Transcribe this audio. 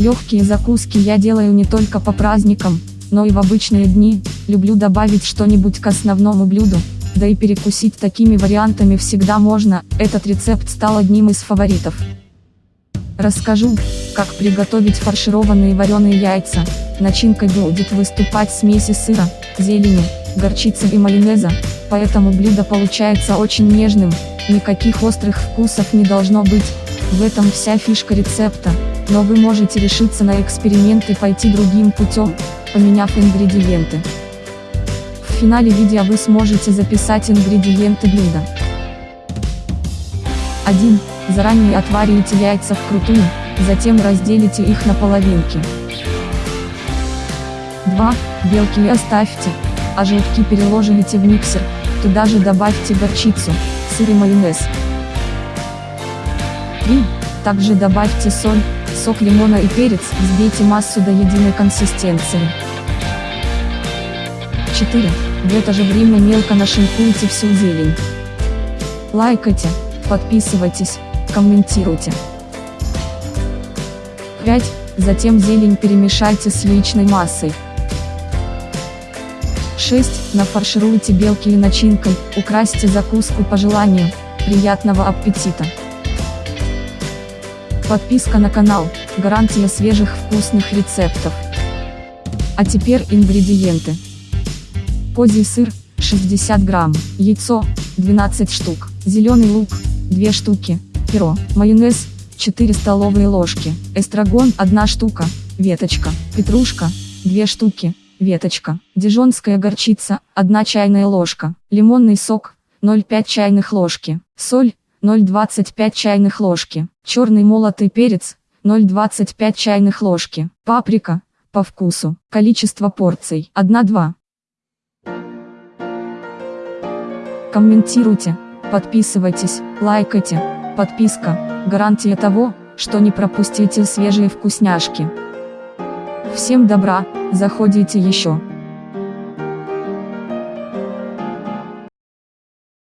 Легкие закуски я делаю не только по праздникам, но и в обычные дни, люблю добавить что-нибудь к основному блюду, да и перекусить такими вариантами всегда можно, этот рецепт стал одним из фаворитов. Расскажу, как приготовить фаршированные вареные яйца. Начинкой будет выступать смеси сыра, зелени, горчицы и майонеза, поэтому блюдо получается очень нежным, никаких острых вкусов не должно быть, в этом вся фишка рецепта, но вы можете решиться на эксперимент и пойти другим путем, поменяв ингредиенты. В финале видео вы сможете записать ингредиенты блюда. 1. Заранее отваривайте яйца вкрутую, затем разделите их на половинки. 2. Белки оставьте, а желтки переложите в миксер, туда же добавьте горчицу, сыр и майонез. 3. Также добавьте соль, сок лимона и перец, взбейте массу до единой консистенции. 4. В это же время мелко нашинкуйте всю зелень. Лайкайте, подписывайтесь, комментируйте. 5. Затем зелень перемешайте с яичной массой. 6. Нафаршируйте белки и начинкой, украсьте закуску по желанию. Приятного аппетита! Подписка на канал, гарантия свежих вкусных рецептов. А теперь ингредиенты. Козий сыр, 60 грамм, яйцо, 12 штук, зеленый лук, 2 штуки, перо, майонез, 4 столовые ложки, эстрагон 1 штука, веточка, петрушка, 2 штуки, веточка, дижонская горчица, 1 чайная ложка, лимонный сок, 0,5 чайных ложки, соль, 0,25 чайных ложки, черный молотый перец, 0,25 чайных ложки, паприка, по вкусу, количество порций, 1-2. Комментируйте, подписывайтесь, лайкайте, подписка, гарантия того, что не пропустите свежие вкусняшки. Всем добра, заходите еще.